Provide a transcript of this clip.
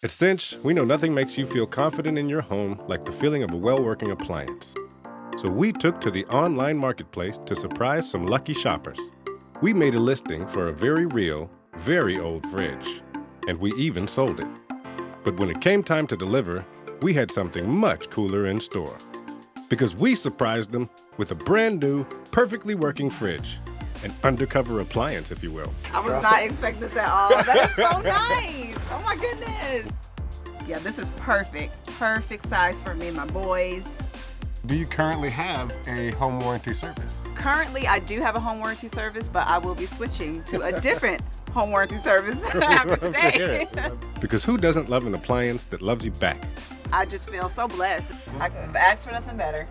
At Cinch, we know nothing makes you feel confident in your home like the feeling of a well working appliance. So we took to the online marketplace to surprise some lucky shoppers. We made a listing for a very real, very old fridge, and we even sold it. But when it came time to deliver, we had something much cooler in store. Because we surprised them with a brand new, perfectly working fridge. An undercover appliance, if you will. I was not expecting this at all. That is so nice. Oh my goodness. Yeah, this is perfect. Perfect size for me and my boys. Do you currently have a home warranty service? Currently, I do have a home warranty service, but I will be switching to a different home warranty service after today. Because who doesn't love an appliance that loves you back? I just feel so blessed. I could ask for nothing better.